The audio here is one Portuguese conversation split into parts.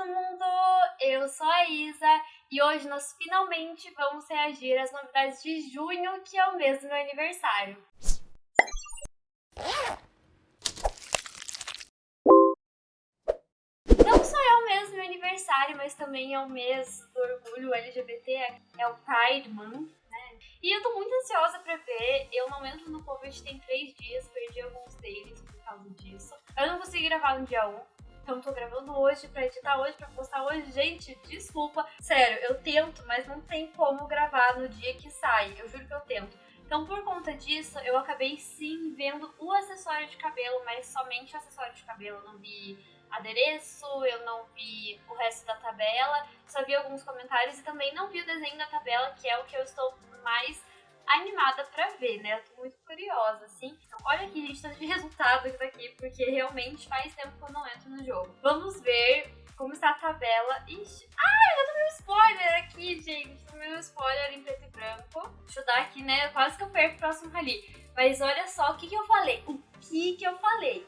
todo mundo! Eu sou a Isa e hoje nós finalmente vamos reagir às novidades de junho, que é o mês do meu aniversário. Não só é o mês do meu aniversário, mas também é o mês do orgulho LGBT, é o Pride Month, né? E eu tô muito ansiosa pra ver, eu não entro no Covid tem três dias, perdi alguns deles por causa disso. Eu não consegui gravar no dia 1, então tô gravando hoje pra editar hoje, pra postar hoje. Gente, desculpa. Sério, eu tento, mas não tem como gravar no dia que sai. Eu juro que eu tento. Então, por conta disso, eu acabei sim vendo o acessório de cabelo, mas somente o acessório de cabelo. Eu não vi adereço, eu não vi o resto da tabela, só vi alguns comentários e também não vi o desenho da tabela, que é o que eu estou mais animada pra ver, né? Eu tô muito curiosa, assim. Então, olha aqui, gente, tanto de resultado que tá aqui, porque realmente faz tempo que eu não entro no jogo. Vamos ver como está a tabela. Ixi, ai, eu tomei um spoiler aqui, gente. Tomei um spoiler em preto e branco. Deixa eu dar aqui, né? Quase que eu perco o próximo rally. Mas olha só o que, que eu falei. O que, que eu falei?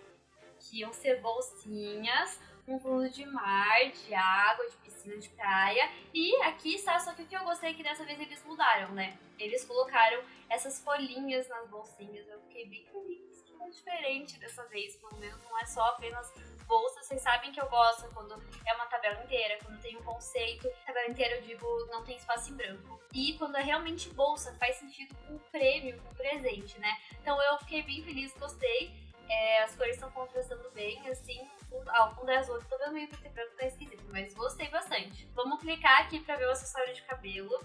Que iam ser bolsinhas um fundo de mar, de água, de piscina de praia. E aqui está, só que o que eu gostei é que dessa vez eles mudaram, né? Eles colocaram essas folhinhas nas bolsinhas. Eu fiquei bem feliz que é diferente dessa vez, pelo menos não é só apenas bolsa. Vocês sabem que eu gosto quando é uma tabela inteira, quando tem um conceito. Tabela inteira eu digo não tem espaço em branco. E quando é realmente bolsa, faz sentido com prêmio, com presente, né? Então eu fiquei bem feliz, gostei. É, as cores estão contrastando bem, assim, o fundo é azul, tô vendo meio preto e branco, tá esquisito, mas gostei bastante. Vamos clicar aqui pra ver o acessório de cabelo.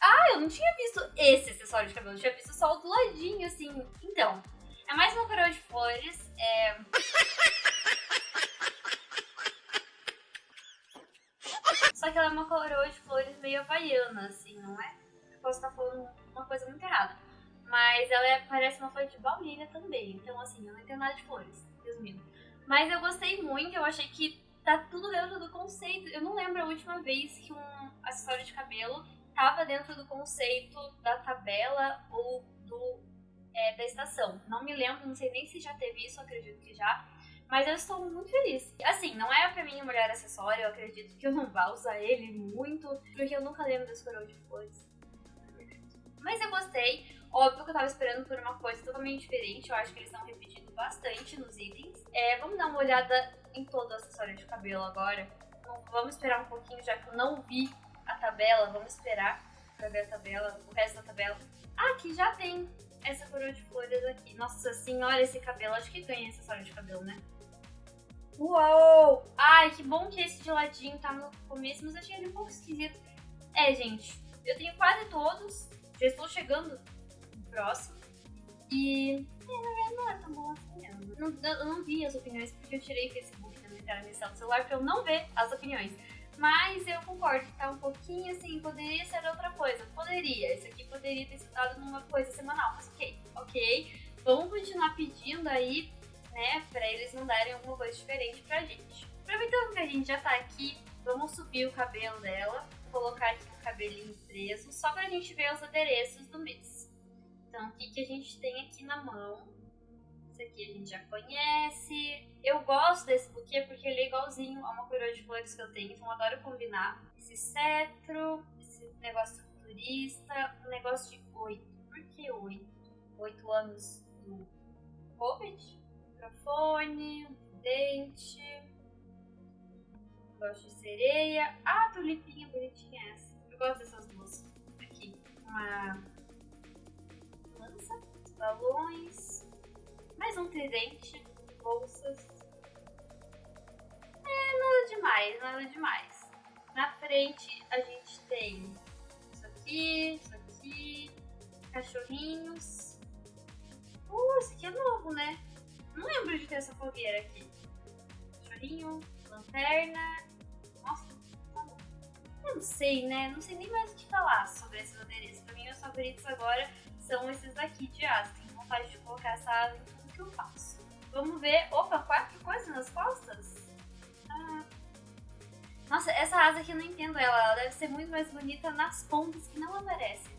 Ah, eu não tinha visto esse acessório de cabelo, eu tinha visto só o do ladinho, assim. Então, é mais uma coroa de flores, é... Só que ela é uma coroa de flores meio havaiana, assim, não é? Eu posso estar falando uma coisa muito errada. Mas ela é, parece uma flor de baunilha também. Então, assim, eu não entendo nada de flores, resumindo. Mas eu gostei muito, eu achei que tá tudo dentro do conceito. Eu não lembro a última vez que um acessório de cabelo tava dentro do conceito da tabela ou do é, da estação. Não me lembro, não sei nem se já teve isso, acredito que já. Mas eu estou muito feliz. Assim, não é pra mim um mulher acessório, eu acredito que eu não vá usar ele muito, porque eu nunca lembro das coroas de flores. Mas eu gostei. Óbvio que eu tava esperando por uma coisa totalmente diferente, eu acho que eles estão repetindo bastante nos itens. É, vamos dar uma olhada em todo o acessório de cabelo agora. Então, vamos esperar um pouquinho, já que eu não vi a tabela, vamos esperar pra ver a tabela, o resto da tabela. Ah, aqui já tem essa coroa de flores aqui. Nossa senhora, esse cabelo, acho que ganha acessório de cabelo, né? Uou! Ai, que bom que esse de ladinho tá no começo, mas achei ele um pouco esquisito. É, gente, eu tenho quase todos, já estou chegando próximo. E não é tão bom assim. Não, eu não vi as opiniões porque eu tirei o Facebook da minha inicial do celular pra eu não ver as opiniões. Mas eu concordo que tá um pouquinho assim, poderia ser outra coisa. Poderia. Isso aqui poderia ter sido numa coisa semanal, mas ok, ok. Vamos continuar pedindo aí, né, pra eles mandarem alguma coisa diferente pra gente. Aproveitando que a gente já tá aqui, vamos subir o cabelo dela, colocar aqui o cabelinho preso, só pra gente ver os adereços do mês. Então, o que, que a gente tem aqui na mão? Esse aqui a gente já conhece. Eu gosto desse buquê porque ele é igualzinho a uma coroa de flores que eu tenho, então eu adoro combinar. Esse cetro, esse negócio futurista, um negócio de oito. Por que oito? Oito anos do Covid, microfone, dente, gosto de sereia. Ah, tulipinha bonitinha tridente, bolsas. É, nada demais, nada demais. Na frente a gente tem isso aqui, isso aqui, cachorrinhos. Uh, esse aqui é novo, né? Não lembro de ter essa fogueira aqui. Cachorrinho, lanterna. Nossa, tá bom. Eu não sei, né? Não sei nem mais o que falar sobre esses adereços. Pra mim, meus favoritos agora são esses daqui de asa. Tenho vontade de colocar essa asa em tudo que eu faço. Vamos ver. Opa, quatro coisas nas costas? Ah. Nossa, essa asa aqui eu não entendo ela. Ela deve ser muito mais bonita nas pontas que não aparecem.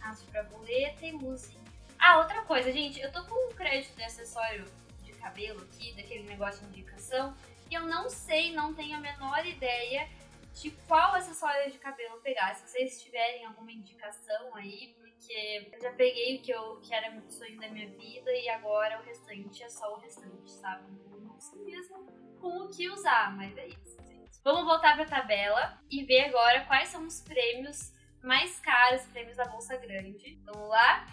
Asa de borboleta e luzinha. Ah, outra coisa, gente. Eu tô com um crédito de acessório de cabelo aqui, daquele negócio de indicação. E eu não sei, não tenho a menor ideia de qual acessório de cabelo pegar. Se vocês tiverem alguma indicação aí, porque eu já peguei o que, eu, que era o sonho da minha vida e agora o restante é só o restante, sabe? Eu não sei mesmo com o que usar, mas é isso, gente. Vamos voltar pra tabela e ver agora quais são os prêmios mais caros, prêmios da Bolsa Grande. Vamos lá?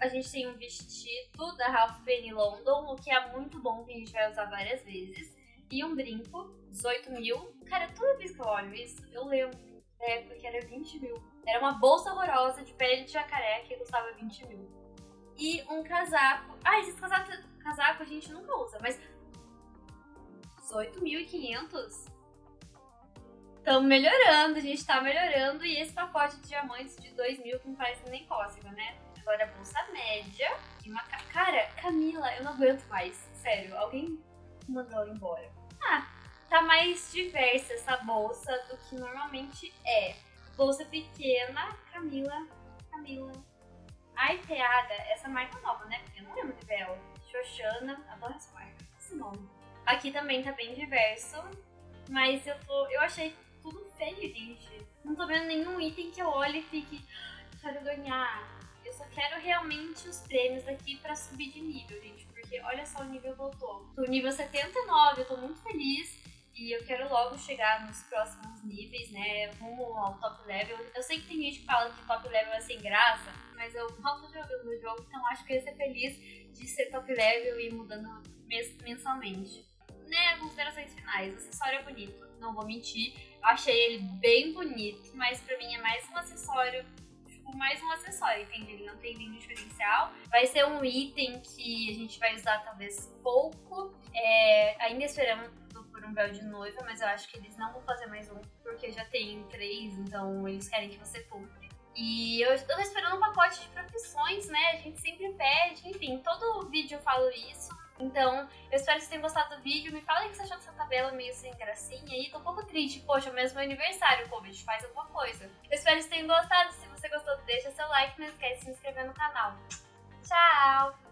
A gente tem um vestido da Ralph Penny London, o que é muito bom, que a gente vai usar várias vezes. E um brinco, 18 mil. Cara, toda vez que eu olho isso, eu lembro é, porque era 20 mil. Era uma bolsa horrorosa de pele de jacaré que custava 20 mil. E um casaco. Ah, esses casaco, casaco a gente nunca usa, mas 18.500? Estamos melhorando, a gente tá melhorando. E esse pacote de diamantes de 2 mil que não faz nem cócega, né? Agora bolsa média. E uma... Cara, Camila, eu não aguento mais. Sério, alguém mandou ela embora. Ah, tá mais diversa essa bolsa do que normalmente é. Bolsa pequena, Camila, Camila. Arteada, essa marca nova, né? Porque eu não lembro de ver ela. Xoxana, adoro essa marca. Esse nome. Aqui também tá bem diverso, mas eu tô. Eu achei tudo feio, gente. Não tô vendo nenhum item que eu olhe e fique. Quero ganhar. Eu só quero realmente os prêmios aqui pra subir de nível, gente. Porque olha só o nível que eu tô. Tô nível 79, eu tô muito feliz. E eu quero logo chegar nos próximos níveis, né? Rumo ao top level. Eu sei que tem gente que fala que top level é sem graça, mas eu mal tô jogando no jogo, então acho que eu ia ser feliz de ser top level e ir mudando mensalmente. Né, considerações finais. O acessório é bonito, não vou mentir. Eu achei ele bem bonito, mas pra mim é mais um acessório tipo, mais um acessório, entende? Ele não tem nenhum diferencial. Vai ser um item que a gente vai usar talvez pouco. É, ainda esperamos um véu de noiva, mas eu acho que eles não vão fazer mais um, porque já tem três, então eles querem que você compre. E eu estou esperando um pacote de profissões, né? A gente sempre pede, enfim, todo vídeo eu falo isso. Então, eu espero que vocês tenham gostado do vídeo. Me falem o que você achou dessa tabela meio sem gracinha aí. Tô um pouco triste. Poxa, mesmo meu aniversário, gente faz alguma coisa. Eu espero que vocês tenham gostado. Se você gostou, deixa seu like. Não esquece de se inscrever no canal. Tchau!